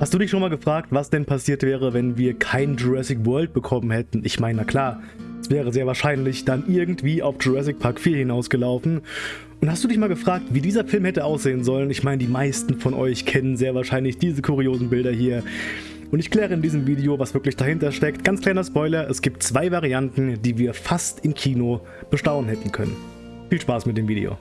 Hast du dich schon mal gefragt, was denn passiert wäre, wenn wir kein Jurassic World bekommen hätten? Ich meine, na klar, es wäre sehr wahrscheinlich dann irgendwie auf Jurassic Park 4 hinausgelaufen. Und hast du dich mal gefragt, wie dieser Film hätte aussehen sollen? Ich meine, die meisten von euch kennen sehr wahrscheinlich diese kuriosen Bilder hier. Und ich kläre in diesem Video, was wirklich dahinter steckt. Ganz kleiner Spoiler, es gibt zwei Varianten, die wir fast im Kino bestaunen hätten können. Viel Spaß mit dem Video.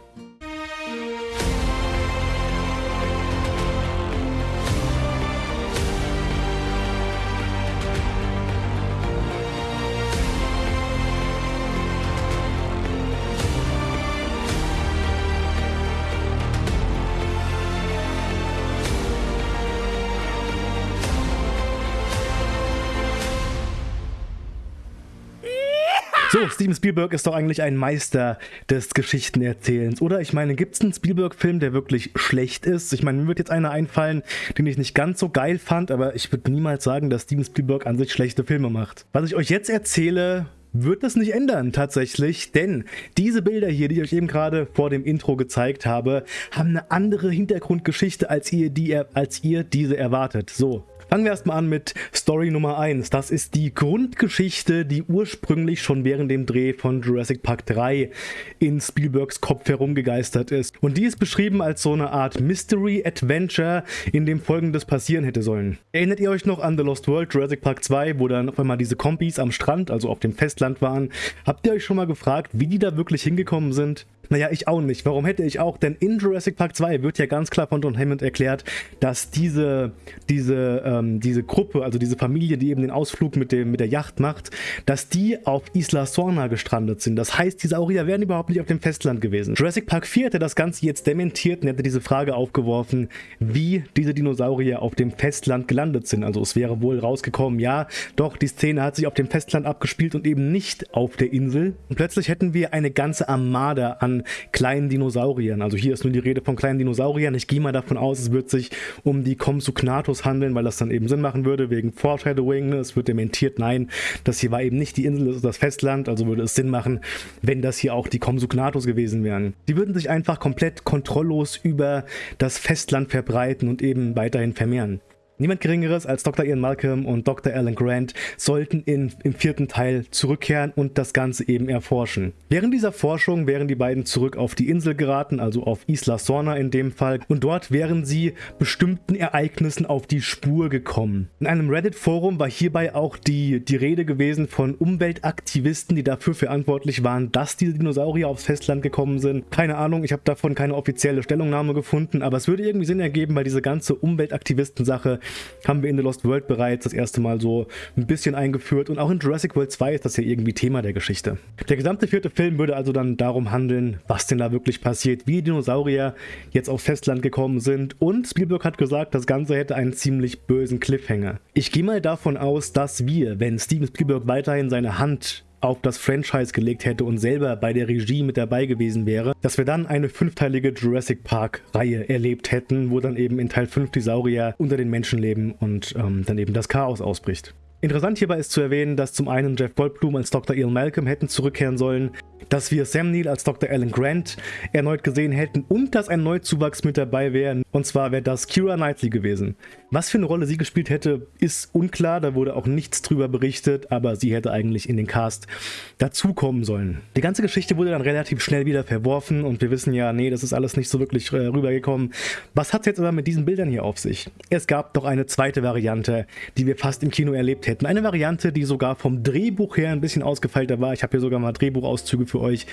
So, Steven Spielberg ist doch eigentlich ein Meister des Geschichtenerzählens, oder? Ich meine, gibt es einen Spielberg-Film, der wirklich schlecht ist? Ich meine, mir wird jetzt einer einfallen, den ich nicht ganz so geil fand, aber ich würde niemals sagen, dass Steven Spielberg an sich schlechte Filme macht. Was ich euch jetzt erzähle, wird das nicht ändern tatsächlich, denn diese Bilder hier, die ich euch eben gerade vor dem Intro gezeigt habe, haben eine andere Hintergrundgeschichte, als ihr, die, als ihr diese erwartet. So, Fangen wir erstmal an mit Story Nummer 1. Das ist die Grundgeschichte, die ursprünglich schon während dem Dreh von Jurassic Park 3 in Spielbergs Kopf herumgegeistert ist. Und die ist beschrieben als so eine Art Mystery Adventure, in dem folgendes passieren hätte sollen. Erinnert ihr euch noch an The Lost World, Jurassic Park 2, wo dann auf einmal diese Kompis am Strand, also auf dem Festland waren? Habt ihr euch schon mal gefragt, wie die da wirklich hingekommen sind? Naja, ich auch nicht. Warum hätte ich auch? Denn in Jurassic Park 2 wird ja ganz klar von John Hammond erklärt, dass diese, diese, ähm, diese Gruppe, also diese Familie, die eben den Ausflug mit, dem, mit der Yacht macht, dass die auf Isla Sorna gestrandet sind. Das heißt, die Saurier wären überhaupt nicht auf dem Festland gewesen. Jurassic Park 4 hätte das Ganze jetzt dementiert und hätte diese Frage aufgeworfen, wie diese Dinosaurier auf dem Festland gelandet sind. Also es wäre wohl rausgekommen, ja, doch, die Szene hat sich auf dem Festland abgespielt und eben nicht auf der Insel. Und plötzlich hätten wir eine ganze Armada an kleinen Dinosauriern. Also hier ist nur die Rede von kleinen Dinosauriern. Ich gehe mal davon aus, es wird sich um die Compsognathus handeln, weil das dann eben Sinn machen würde, wegen Foreshadowing. Es wird dementiert, nein, das hier war eben nicht die Insel, das ist das Festland, also würde es Sinn machen, wenn das hier auch die Compsognathus gewesen wären. Die würden sich einfach komplett kontrolllos über das Festland verbreiten und eben weiterhin vermehren. Niemand Geringeres als Dr. Ian Malcolm und Dr. Alan Grant sollten in, im vierten Teil zurückkehren und das Ganze eben erforschen. Während dieser Forschung wären die beiden zurück auf die Insel geraten, also auf Isla Sorna in dem Fall, und dort wären sie bestimmten Ereignissen auf die Spur gekommen. In einem Reddit-Forum war hierbei auch die, die Rede gewesen von Umweltaktivisten, die dafür verantwortlich waren, dass diese Dinosaurier aufs Festland gekommen sind. Keine Ahnung, ich habe davon keine offizielle Stellungnahme gefunden, aber es würde irgendwie Sinn ergeben, weil diese ganze Umweltaktivisten-Sache haben wir in The Lost World bereits das erste Mal so ein bisschen eingeführt und auch in Jurassic World 2 ist das ja irgendwie Thema der Geschichte. Der gesamte vierte Film würde also dann darum handeln, was denn da wirklich passiert, wie Dinosaurier jetzt aufs Festland gekommen sind und Spielberg hat gesagt, das Ganze hätte einen ziemlich bösen Cliffhanger. Ich gehe mal davon aus, dass wir, wenn Steven Spielberg weiterhin seine Hand auf das Franchise gelegt hätte und selber bei der Regie mit dabei gewesen wäre, dass wir dann eine fünfteilige Jurassic Park-Reihe erlebt hätten, wo dann eben in Teil 5 die Saurier unter den Menschen leben und ähm, dann eben das Chaos ausbricht. Interessant hierbei ist zu erwähnen, dass zum einen Jeff Goldblum als Dr. Ian Malcolm hätten zurückkehren sollen, dass wir Sam Neill als Dr. Alan Grant erneut gesehen hätten und dass ein Neuzuwachs mit dabei wäre. Und zwar wäre das Kira Knightley gewesen. Was für eine Rolle sie gespielt hätte, ist unklar. Da wurde auch nichts drüber berichtet, aber sie hätte eigentlich in den Cast dazukommen sollen. Die ganze Geschichte wurde dann relativ schnell wieder verworfen und wir wissen ja, nee, das ist alles nicht so wirklich äh, rübergekommen. Was hat es jetzt aber mit diesen Bildern hier auf sich? Es gab doch eine zweite Variante, die wir fast im Kino erlebt hätten. Eine Variante, die sogar vom Drehbuch her ein bisschen ausgefeilter war. Ich habe hier sogar mal Drehbuchauszüge für euch,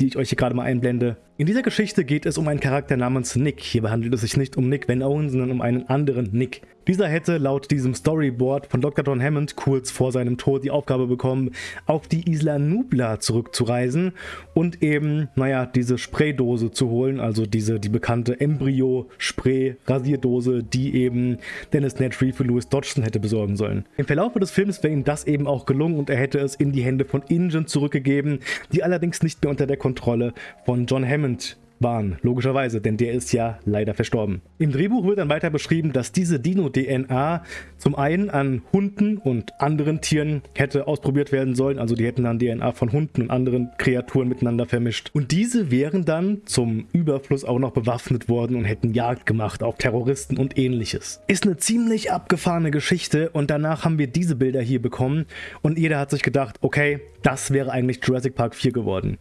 die ich euch hier gerade mal einblende. In dieser Geschichte geht es um einen Charakter namens Nick. Hierbei handelt es sich nicht um Nick Van Owen, sondern um einen anderen Nick. Dieser hätte laut diesem Storyboard von Dr. Don Hammond kurz vor seinem Tod die Aufgabe bekommen, auf die Isla Nubla zurückzureisen und eben, naja, diese Spraydose zu holen, also diese, die bekannte Embryo-Spray-Rasierdose, die eben Dennis Nedry für Louis Dodgson hätte besorgen sollen. Im Verlauf des Films wäre ihm das eben auch gelungen und er hätte es in die Hände von Ingen zurückgegeben, die allerdings nicht mehr unter der Kontrolle von John Hammond waren, logischerweise, denn der ist ja leider verstorben. Im Drehbuch wird dann weiter beschrieben, dass diese Dino-DNA zum einen an Hunden und anderen Tieren hätte ausprobiert werden sollen, also die hätten dann DNA von Hunden und anderen Kreaturen miteinander vermischt. Und diese wären dann zum Überfluss auch noch bewaffnet worden und hätten Jagd gemacht auf Terroristen und ähnliches. Ist eine ziemlich abgefahrene Geschichte und danach haben wir diese Bilder hier bekommen und jeder hat sich gedacht, okay, das wäre eigentlich Jurassic Park 4 geworden.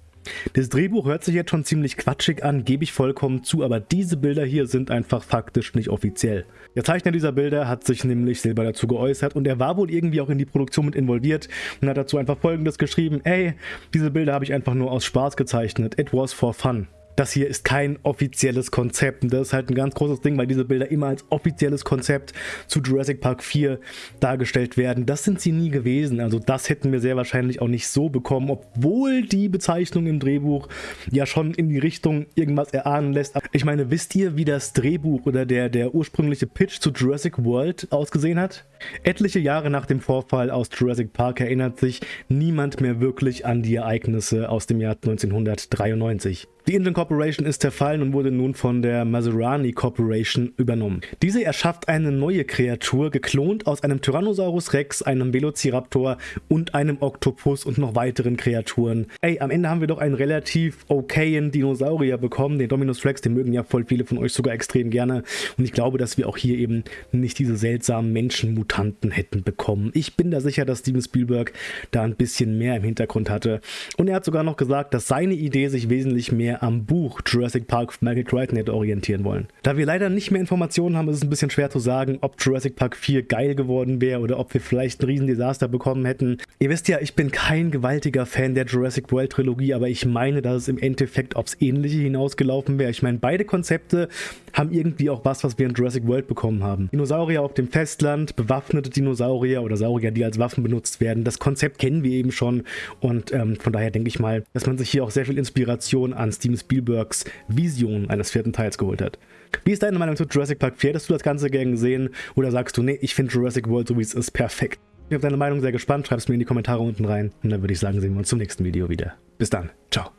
Das Drehbuch hört sich jetzt schon ziemlich quatschig an, gebe ich vollkommen zu, aber diese Bilder hier sind einfach faktisch nicht offiziell. Der Zeichner dieser Bilder hat sich nämlich selber dazu geäußert und er war wohl irgendwie auch in die Produktion mit involviert und hat dazu einfach folgendes geschrieben, ey, diese Bilder habe ich einfach nur aus Spaß gezeichnet, it was for fun das hier ist kein offizielles Konzept. Und das ist halt ein ganz großes Ding, weil diese Bilder immer als offizielles Konzept zu Jurassic Park 4 dargestellt werden. Das sind sie nie gewesen. Also das hätten wir sehr wahrscheinlich auch nicht so bekommen, obwohl die Bezeichnung im Drehbuch ja schon in die Richtung irgendwas erahnen lässt. Ich meine, wisst ihr, wie das Drehbuch oder der, der ursprüngliche Pitch zu Jurassic World ausgesehen hat? Etliche Jahre nach dem Vorfall aus Jurassic Park erinnert sich niemand mehr wirklich an die Ereignisse aus dem Jahr 1993. Die Engine Corporation ist zerfallen und wurde nun von der Maserani Corporation übernommen. Diese erschafft eine neue Kreatur, geklont aus einem Tyrannosaurus Rex, einem Velociraptor und einem Oktopus und noch weiteren Kreaturen. Ey, am Ende haben wir doch einen relativ okayen Dinosaurier bekommen, den Dominus Rex, den mögen ja voll viele von euch sogar extrem gerne. Und ich glaube, dass wir auch hier eben nicht diese seltsamen Menschenmutanten hätten bekommen. Ich bin da sicher, dass Steven Spielberg da ein bisschen mehr im Hintergrund hatte. Und er hat sogar noch gesagt, dass seine Idee sich wesentlich mehr am Buch Jurassic Park von Michael Crichton hätte orientieren wollen. Da wir leider nicht mehr Informationen haben, ist es ein bisschen schwer zu sagen, ob Jurassic Park 4 geil geworden wäre oder ob wir vielleicht ein Riesendesaster bekommen hätten. Ihr wisst ja, ich bin kein gewaltiger Fan der Jurassic World Trilogie, aber ich meine, dass es im Endeffekt aufs Ähnliche hinausgelaufen wäre. Ich meine, beide Konzepte haben irgendwie auch was, was wir in Jurassic World bekommen haben. Dinosaurier auf dem Festland, bewaffnete Dinosaurier oder Saurier, die als Waffen benutzt werden. Das Konzept kennen wir eben schon und ähm, von daher denke ich mal, dass man sich hier auch sehr viel Inspiration an Steven Spielbergs Vision eines vierten Teils geholt hat. Wie ist deine Meinung zu Jurassic Park 4? Hättest du das Ganze gern gesehen oder sagst du, nee, ich finde Jurassic World so wie es ist perfekt? Ich bin auf deine Meinung sehr gespannt, schreib es mir in die Kommentare unten rein und dann würde ich sagen, sehen wir uns zum nächsten Video wieder. Bis dann, ciao.